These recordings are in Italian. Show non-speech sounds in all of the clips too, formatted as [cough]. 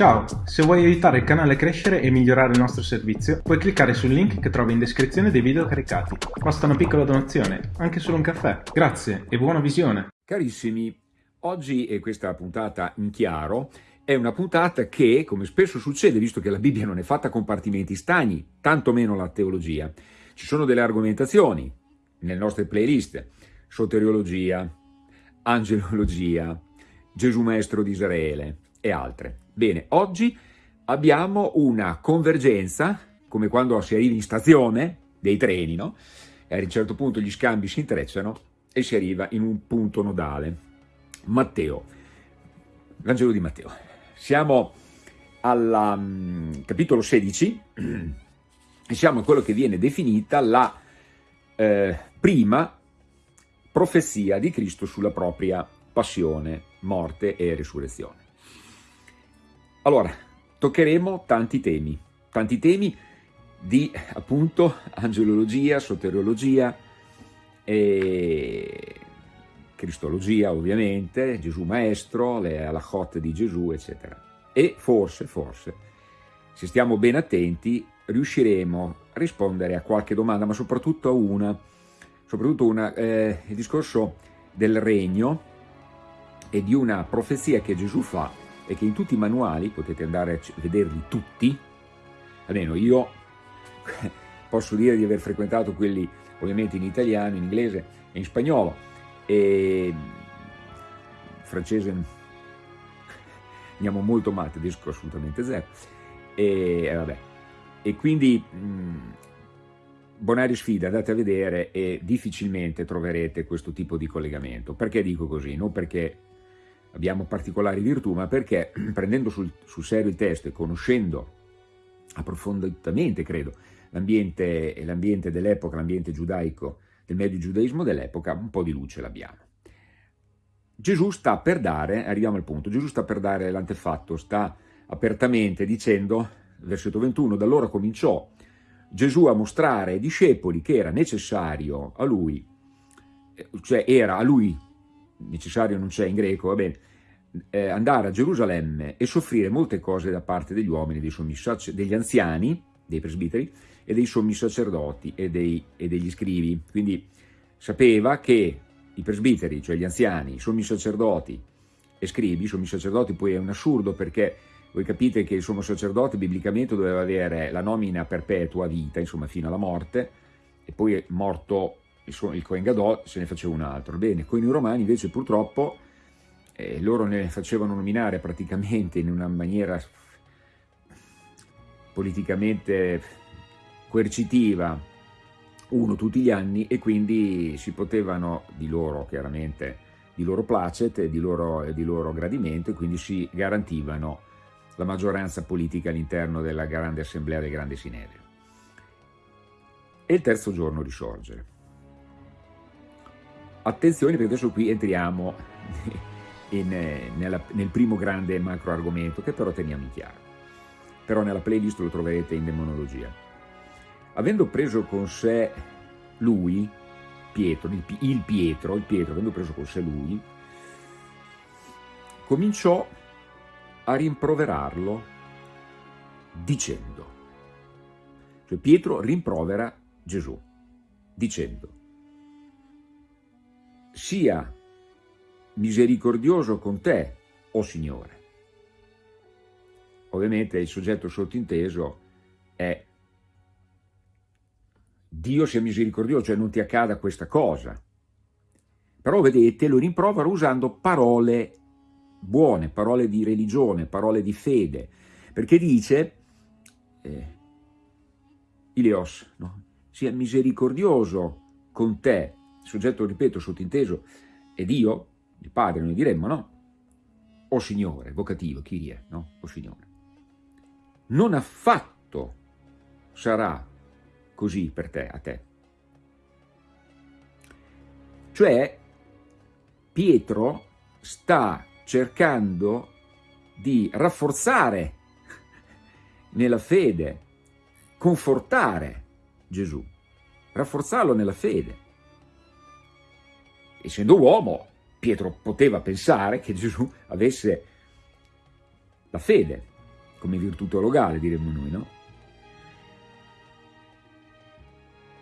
Ciao, se vuoi aiutare il canale a crescere e migliorare il nostro servizio, puoi cliccare sul link che trovi in descrizione dei video caricati. Basta una piccola donazione, anche solo un caffè. Grazie e buona visione! Carissimi, oggi è questa puntata in chiaro è una puntata che, come spesso succede, visto che la Bibbia non è fatta a compartimenti stagni, tantomeno la teologia, ci sono delle argomentazioni nelle nostre playlist, soteriologia, angelologia, Gesù Maestro di Israele e altre. Bene, oggi abbiamo una convergenza, come quando si arriva in stazione, dei treni, no? E a un certo punto gli scambi si intrecciano e si arriva in un punto nodale. Matteo, Vangelo di Matteo. Siamo al um, capitolo 16 e siamo in quello che viene definita la eh, prima profezia di Cristo sulla propria passione, morte e risurrezione. Allora, toccheremo tanti temi, tanti temi di appunto angelologia, soteriologia, e cristologia ovviamente, Gesù Maestro, le halachot di Gesù, eccetera. E forse, forse, se stiamo ben attenti, riusciremo a rispondere a qualche domanda, ma soprattutto a una, soprattutto una, eh, il discorso del regno e di una profezia che Gesù fa e che in tutti i manuali, potete andare a vederli tutti, almeno io [laughs] posso dire di aver frequentato quelli ovviamente in italiano, in inglese e in spagnolo, e francese [laughs] andiamo molto male, tedesco assolutamente zero, e, eh, vabbè. e quindi mh, Bonario sfida, andate a vedere e difficilmente troverete questo tipo di collegamento. Perché dico così? Non perché abbiamo particolari virtù, ma perché [clears throat] prendendo sul, sul serio il testo e conoscendo approfonditamente, credo, l'ambiente dell'epoca, l'ambiente giudaico, del medio giudaismo dell'epoca, un po' di luce l'abbiamo. Gesù sta per dare, arriviamo al punto, Gesù sta per dare l'antefatto, sta apertamente dicendo, versetto 21, da allora cominciò Gesù a mostrare ai discepoli che era necessario a lui, cioè era a lui necessario non c'è in greco, va bene, eh, andare a Gerusalemme e soffrire molte cose da parte degli uomini, dei degli anziani, dei presbiteri, e dei sommi sacerdoti e, dei, e degli scrivi. Quindi sapeva che i presbiteri, cioè gli anziani, i sommi sacerdoti e scrivi, i sommi sacerdoti poi è un assurdo perché voi capite che il sommo sacerdote biblicamente doveva avere la nomina perpetua vita, insomma fino alla morte, e poi morto il, il Cohen Gadol se ne faceva un altro. Bene, con i romani invece purtroppo eh, loro ne facevano nominare praticamente in una maniera politicamente coercitiva uno tutti gli anni e quindi si potevano, di loro chiaramente, di loro placet e di loro, di loro gradimento, e quindi si garantivano la maggioranza politica all'interno della grande assemblea del grande sinedrio. E il terzo giorno risorgere. Attenzione perché adesso qui entriamo [laughs] in, nella, nel primo grande macro argomento che però teniamo in chiaro. Però nella playlist lo troverete in demonologia. Avendo preso con sé lui, Pietro, il, il Pietro, il Pietro, avendo preso con sé lui, cominciò a rimproverarlo dicendo, cioè Pietro rimprovera Gesù dicendo, sia misericordioso con te, o oh Signore. Ovviamente il soggetto sottinteso è Dio sia misericordioso, cioè non ti accada questa cosa. Però vedete, lo rimprovera usando parole buone, parole di religione, parole di fede, perché dice, eh, Ilios, no? sia misericordioso con te, soggetto, ripeto, sottinteso, è Dio, il Padre, noi diremmo, no? O Signore, vocativo, Kyrie, no? O Signore. Non affatto sarà così per te, a te. Cioè, Pietro sta cercando di rafforzare nella fede, confortare Gesù, rafforzarlo nella fede essendo uomo, Pietro poteva pensare che Gesù avesse la fede come virtù teologale diremmo noi, no?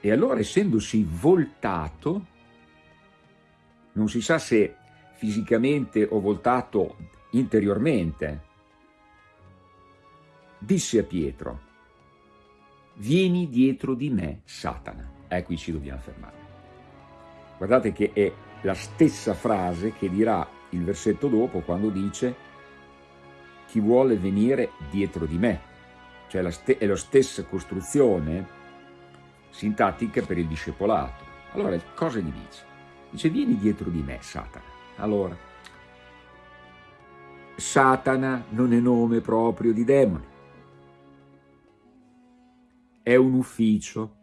E allora essendosi voltato, non si sa se fisicamente o voltato interiormente, disse a Pietro, vieni dietro di me, Satana. E qui ci dobbiamo fermare. Guardate che è la stessa frase che dirà il versetto dopo quando dice chi vuole venire dietro di me. Cioè è la stessa costruzione sintattica per il discepolato. Allora cosa gli dice? Dice vieni dietro di me, Satana. Allora, Satana non è nome proprio di demoni, è un ufficio.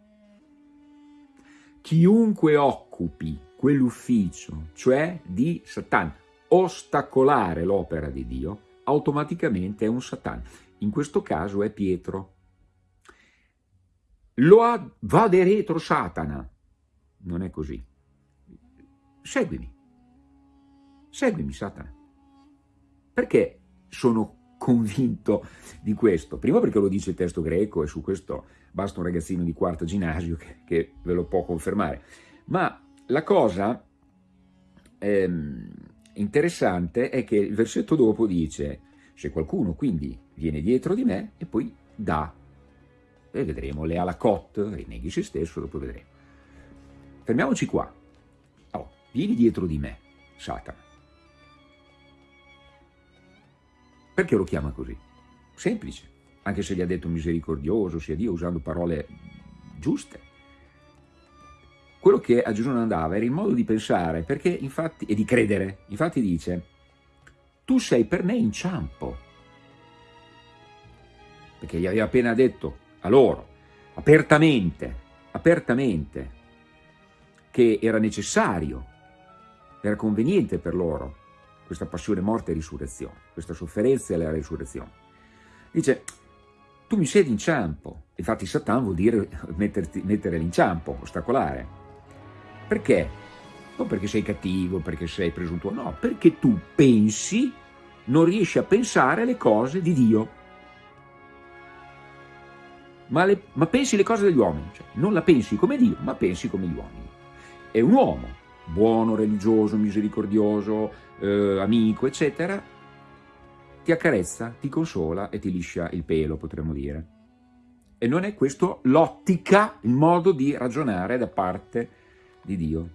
Chiunque occupi quell'ufficio, cioè di Satana, ostacolare l'opera di Dio, automaticamente è un Satana. In questo caso è Pietro. Lo ha, va de retro Satana. Non è così. Seguimi. Seguimi, Satana. Perché sono convinto di questo? Prima perché lo dice il testo greco e su questo basta un ragazzino di quarto ginnasio che, che ve lo può confermare. Ma la cosa ehm, interessante è che il versetto dopo dice se qualcuno quindi viene dietro di me e poi dà, e vedremo, le alacot, rinneghi se stesso, dopo vedremo. Fermiamoci qua. Oh, vieni dietro di me, Satana. Perché lo chiama così? Semplice, anche se gli ha detto misericordioso, sia Dio, usando parole giuste. Quello che a Gesù non andava era il modo di pensare perché, infatti, e di credere. Infatti dice, tu sei per me inciampo. Perché gli aveva appena detto a loro, apertamente, apertamente, che era necessario, era conveniente per loro questa passione, morte e risurrezione, questa sofferenza e la risurrezione. Dice, tu mi sei d'inciampo. Infatti Satan vuol dire metterti, mettere l'inciampo, ostacolare. Perché? Non perché sei cattivo, perché sei presuntuoso, no, perché tu pensi, non riesci a pensare le cose di Dio. Ma, le, ma pensi le cose degli uomini, cioè non la pensi come Dio, ma pensi come gli uomini. È un uomo, buono, religioso, misericordioso, eh, amico, eccetera, ti accarezza, ti consola e ti liscia il pelo, potremmo dire. E non è questo l'ottica, il modo di ragionare da parte di Dio.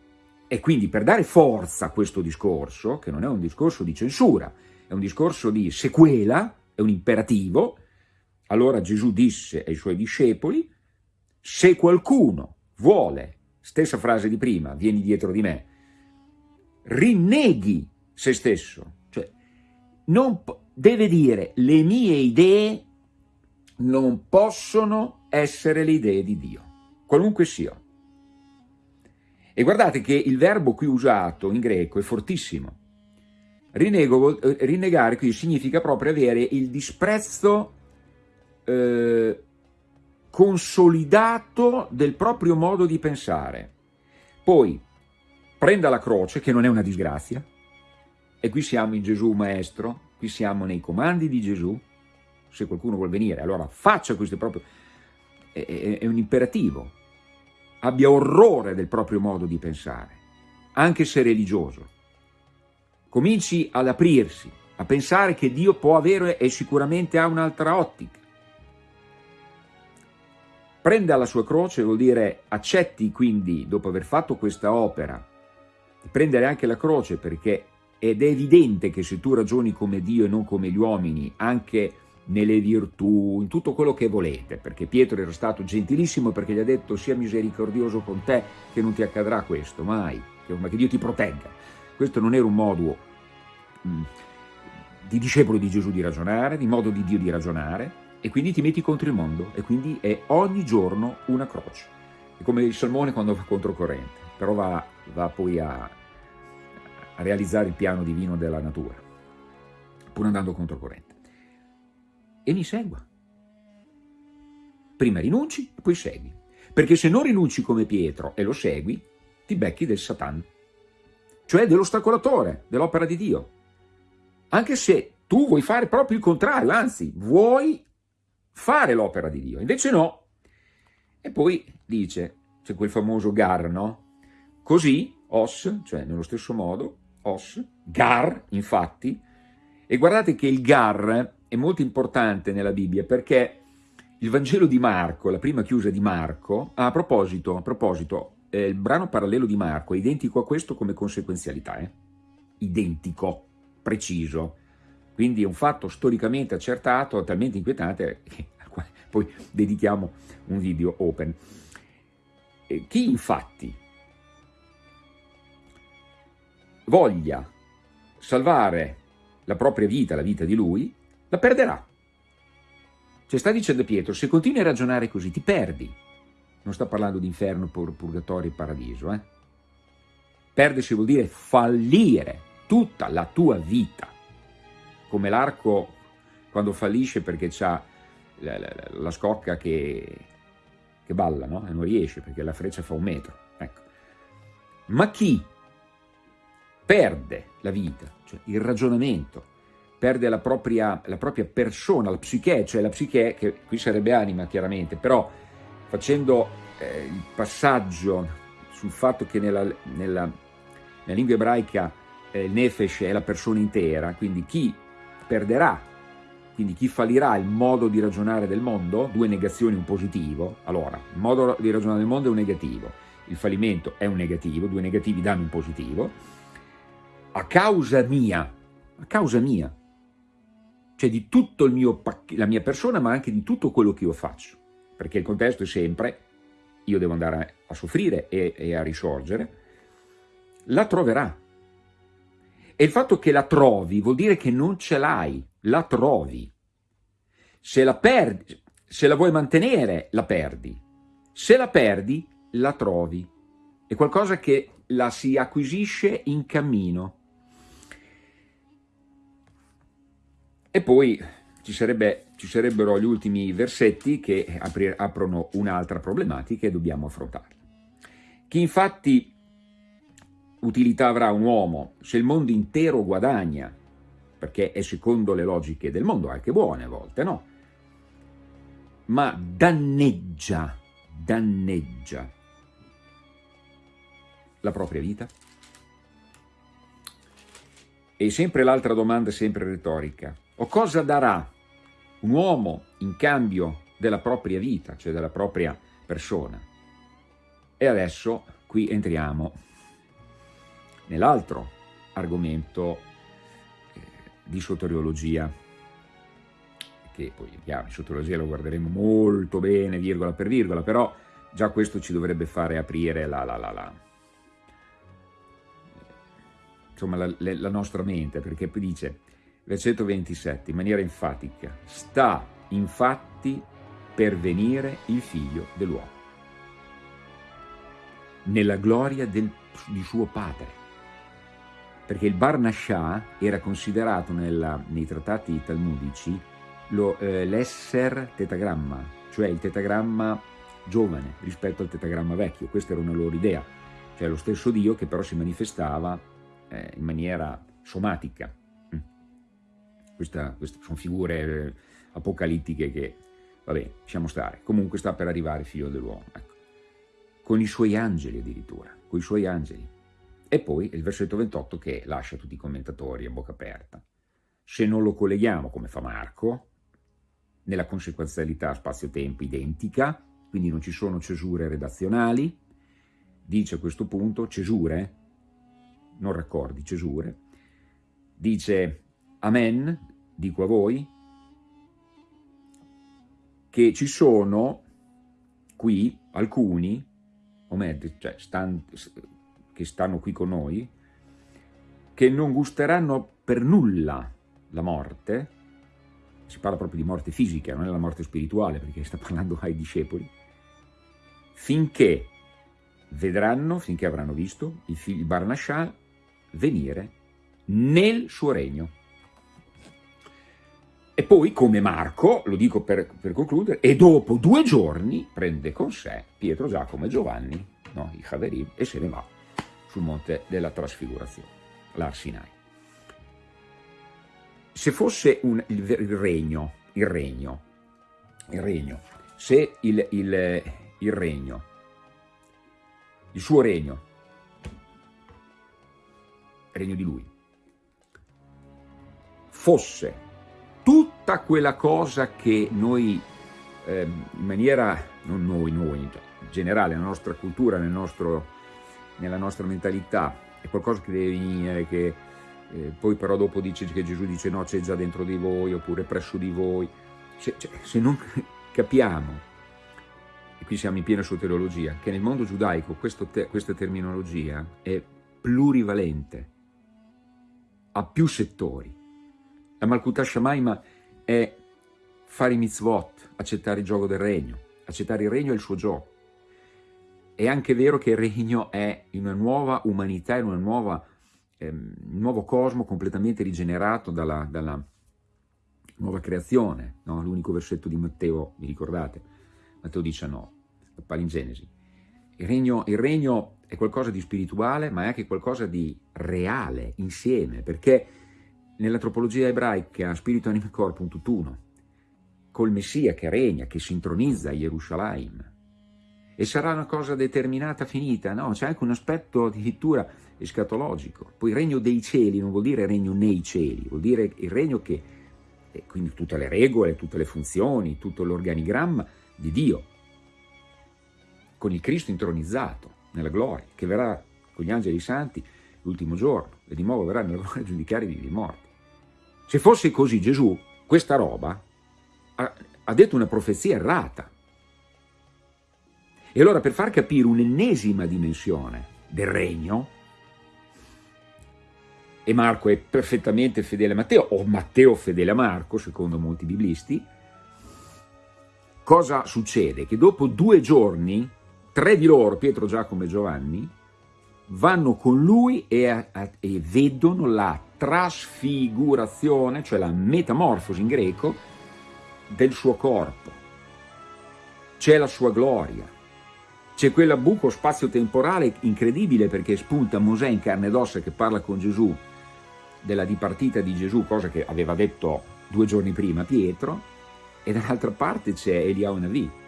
E quindi per dare forza a questo discorso, che non è un discorso di censura, è un discorso di sequela, è un imperativo, allora Gesù disse ai suoi discepoli, se qualcuno vuole, stessa frase di prima, vieni dietro di me, rinneghi se stesso, cioè non deve dire le mie idee non possono essere le idee di Dio, qualunque siano. E guardate che il verbo qui usato in greco è fortissimo. Rinego, eh, rinnegare qui significa proprio avere il disprezzo eh, consolidato del proprio modo di pensare. Poi prenda la croce, che non è una disgrazia, e qui siamo in Gesù Maestro, qui siamo nei comandi di Gesù, se qualcuno vuol venire, allora faccia questo proprio, è, è, è un imperativo, abbia orrore del proprio modo di pensare, anche se religioso. Cominci ad aprirsi, a pensare che Dio può avere e sicuramente ha un'altra ottica. Prenda la sua croce vuol dire accetti quindi, dopo aver fatto questa opera, di prendere anche la croce perché ed è evidente che se tu ragioni come Dio e non come gli uomini, anche nelle virtù, in tutto quello che volete, perché Pietro era stato gentilissimo perché gli ha detto sia misericordioso con te che non ti accadrà questo, mai, ma che Dio ti protegga. Questo non era un modo mm, di discepolo di Gesù di ragionare, di modo di Dio di ragionare, e quindi ti metti contro il mondo, e quindi è ogni giorno una croce. È come il salmone quando va contro corrente, però va, va poi a, a realizzare il piano divino della natura, pur andando contro corrente e mi segua. Prima rinunci poi segui. Perché se non rinunci come Pietro e lo segui, ti becchi del Satan, cioè dell'ostacolatore, dell'opera di Dio. Anche se tu vuoi fare proprio il contrario, anzi, vuoi fare l'opera di Dio, invece no. E poi dice, c'è quel famoso gar, no? Così, os, cioè nello stesso modo, os, gar, infatti, e guardate che il gar è molto importante nella Bibbia perché il Vangelo di Marco, la prima chiusa di Marco, a proposito, a proposito eh, il brano parallelo di Marco è identico a questo come conseguenzialità, eh? identico, preciso, quindi è un fatto storicamente accertato, talmente inquietante che [laughs] poi dedichiamo un video open. Eh, chi infatti voglia salvare la propria vita, la vita di lui, la perderà. Cioè sta dicendo Pietro, se continui a ragionare così ti perdi. Non sta parlando di inferno, pur, purgatorio e paradiso. Eh? Perdersi vuol dire fallire tutta la tua vita. Come l'arco quando fallisce perché ha la, la, la, scocca che, che balla no? e non riesce perché la freccia fa un metro. Ecco. Ma chi perde la vita, cioè il ragionamento, perde la propria, la propria persona, la psiche, cioè la psiche, che qui sarebbe anima chiaramente, però facendo eh, il passaggio sul fatto che nella, nella, nella lingua ebraica eh, il nefesh è la persona intera, quindi chi perderà, quindi chi fallirà il modo di ragionare del mondo, due negazioni, un positivo, allora il modo di ragionare del mondo è un negativo, il fallimento è un negativo, due negativi danno un positivo, a causa mia, a causa mia, cioè di tutta la mia persona ma anche di tutto quello che io faccio, perché il contesto è sempre io devo andare a soffrire e, e a risorgere, la troverà. E il fatto che la trovi vuol dire che non ce l'hai, la trovi. Se la perdi, se la vuoi mantenere, la perdi. Se la perdi, la trovi. È qualcosa che la si acquisisce in cammino. E poi ci, sarebbe, ci sarebbero gli ultimi versetti che aprono un'altra problematica e dobbiamo affrontare. Chi infatti utilità avrà un uomo se il mondo intero guadagna, perché è secondo le logiche del mondo, anche buone a volte, no? Ma danneggia, danneggia la propria vita? E sempre l'altra domanda, sempre retorica. O cosa darà un uomo in cambio della propria vita, cioè della propria persona? E adesso qui entriamo nell'altro argomento eh, di soteriologia, che poi chiaro, in soteriologia lo guarderemo molto bene, virgola per virgola, però già questo ci dovrebbe fare aprire la, la, la, la insomma, la, la nostra mente, perché dice, versetto 27, in maniera enfatica, sta infatti per venire il figlio dell'uomo, nella gloria del, di suo padre. Perché il Barnashah era considerato nella, nei trattati talmudici eh, l'esser tetagramma, cioè il tetagramma giovane rispetto al tetagramma vecchio, questa era una loro idea, cioè lo stesso Dio che però si manifestava eh, in maniera somatica. Questa, queste sono figure eh, apocalittiche che, vabbè, lasciamo stare. Comunque sta per arrivare figlio dell'uomo, ecco. con i suoi angeli addirittura, con i suoi angeli. E poi il versetto 28 che lascia tutti i commentatori a bocca aperta. Se non lo colleghiamo, come fa Marco, nella conseguenzialità spazio-tempo identica, quindi non ci sono cesure redazionali, dice a questo punto cesure, non raccordi, cesure, dice Amen, dico a voi, che ci sono qui alcuni, o meglio, cioè, stand, che stanno qui con noi, che non gusteranno per nulla la morte, si parla proprio di morte fisica, non è la morte spirituale, perché sta parlando ai discepoli, finché vedranno, finché avranno visto il figlio Barnashah venire nel suo regno. E poi, come Marco, lo dico per, per concludere, e dopo due giorni prende con sé Pietro, Giacomo e Giovanni, no, i Haverim, e se ne va sul monte della trasfigurazione, l'Arsinai. se fosse un, il, il, regno, il regno, il regno, se il, il, il regno, il suo regno, il regno di lui, fosse tutta quella cosa che noi eh, in maniera, non noi, noi, in generale, nella nostra cultura, nel nostro, nella nostra mentalità, è qualcosa che deve venire, che eh, poi però dopo dice che Gesù dice no, c'è già dentro di voi, oppure presso di voi. Se, cioè, se non [laughs] capiamo, e qui siamo in piena soteriologia, che nel mondo giudaico te, questa terminologia è plurivalente, ha più settori. La Malkuta Shamaima è fare i mitzvot, accettare il gioco del regno, accettare il regno è il suo gioco. È anche vero che il regno è in una nuova umanità, in nuova ehm, nuovo cosmo completamente rigenerato dalla, dalla nuova creazione, no? l'unico versetto di Matteo, vi ricordate? Matteo 19, la palingenesi. Il regno, il regno è qualcosa di spirituale, ma è anche qualcosa di reale, insieme, perché nell'antropologia ebraica spirito, anima e corpo un tutt'uno, col Messia che regna, che sintronizza Gerusalemme, e sarà una cosa determinata, finita, no, c'è anche un aspetto addirittura escatologico. Poi il regno dei cieli non vuol dire regno nei cieli, vuol dire il regno che, eh, quindi tutte le regole, tutte le funzioni, tutto l'organigramma di Dio, con il Cristo intronizzato nella gloria, che verrà con gli angeli santi l'ultimo giorno, e di nuovo verrà nella gloria a giudicare i vivi morti. Se fosse così Gesù, questa roba, ha, ha detto una profezia errata, e allora per far capire un'ennesima dimensione del regno, e Marco è perfettamente fedele a Matteo, o Matteo fedele a Marco, secondo molti biblisti, cosa succede? Che dopo due giorni, tre di loro, Pietro, Giacomo e Giovanni, vanno con lui e, e vedono la trasfigurazione, cioè la metamorfosi in greco, del suo corpo. C'è la sua gloria, c'è quel buco spazio-temporale incredibile perché spunta Mosè in carne ed ossa che parla con Gesù della dipartita di Gesù, cosa che aveva detto due giorni prima Pietro, e dall'altra parte c'è Eliao Navi.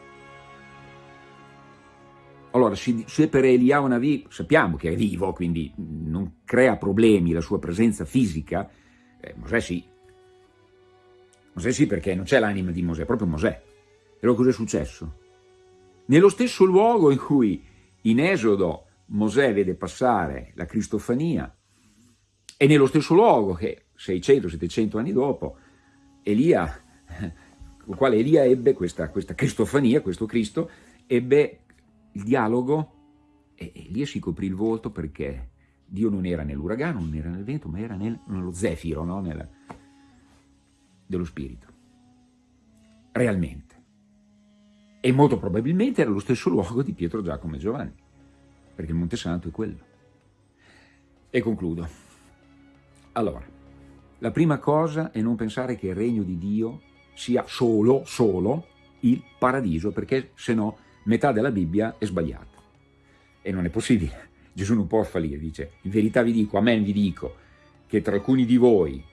Allora, se per Eliao Navi sappiamo che è vivo, quindi non crea problemi la sua presenza fisica, eh, Mosè sì. Mosè sì perché non c'è l'anima di Mosè, è proprio Mosè. Però cosa è successo? Nello stesso luogo in cui in Esodo Mosè vede passare la Cristofania e nello stesso luogo che 600-700 anni dopo Elia, [laughs] con quale Elia ebbe questa, questa Cristofania, questo Cristo, ebbe il dialogo e Elia si coprì il volto perché Dio non era nell'uragano, non era nel vento, ma era nel, nello zefiro, no? Nel, dello spirito. Realmente e molto probabilmente era lo stesso luogo di Pietro, Giacomo e Giovanni, perché il Monte Santo è quello. E concludo. Allora, la prima cosa è non pensare che il regno di Dio sia solo, solo il paradiso, perché se no metà della Bibbia è sbagliata. E non è possibile. [laughs] Gesù non può fallire, dice, in verità vi dico, amen vi dico, che tra alcuni di voi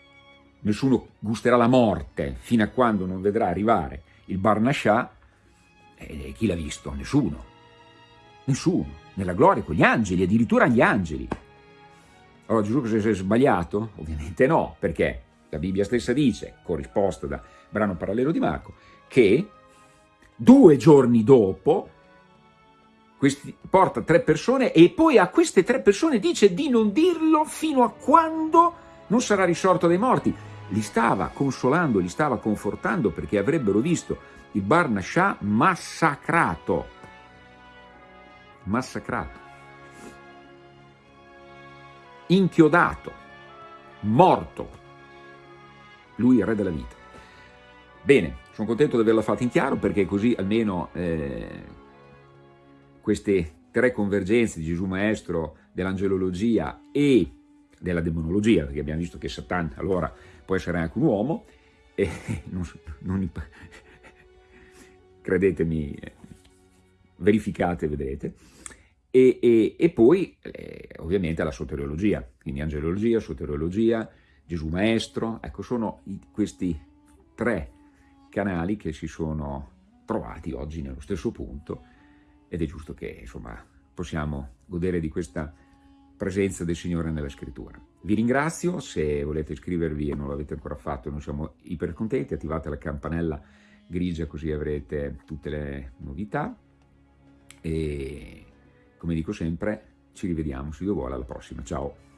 nessuno gusterà la morte fino a quando non vedrà arrivare il Barnascià e chi l'ha visto? Nessuno. Nessuno. Nella gloria con gli angeli, addirittura gli angeli. Allora Gesù cosa si è sbagliato? Ovviamente no, perché la Bibbia stessa dice, corrisposta da brano parallelo di Marco, che due giorni dopo questi, porta tre persone e poi a queste tre persone dice di non dirlo fino a quando non sarà risorto dai morti. Li stava consolando, li stava confortando perché avrebbero visto il Barnascià massacrato, massacrato, inchiodato, morto, lui è il re della vita. Bene, sono contento di averla fatta in chiaro perché così almeno eh, queste tre convergenze di Gesù Maestro, dell'angelologia e della demonologia, perché abbiamo visto che Satan allora può essere anche un uomo, e [laughs] non, non, [laughs] credetemi, verificate, vedrete. E, e, e poi eh, ovviamente la soteriologia, quindi angelologia, soteriologia, Gesù Maestro, ecco sono questi tre canali che si sono trovati oggi nello stesso punto ed è giusto che insomma possiamo godere di questa presenza del Signore nella scrittura. Vi ringrazio, se volete iscrivervi e non l'avete ancora fatto, noi siamo iper contenti, attivate la campanella grigia così avrete tutte le novità e come dico sempre ci rivediamo, se Dio vuole, alla prossima, ciao!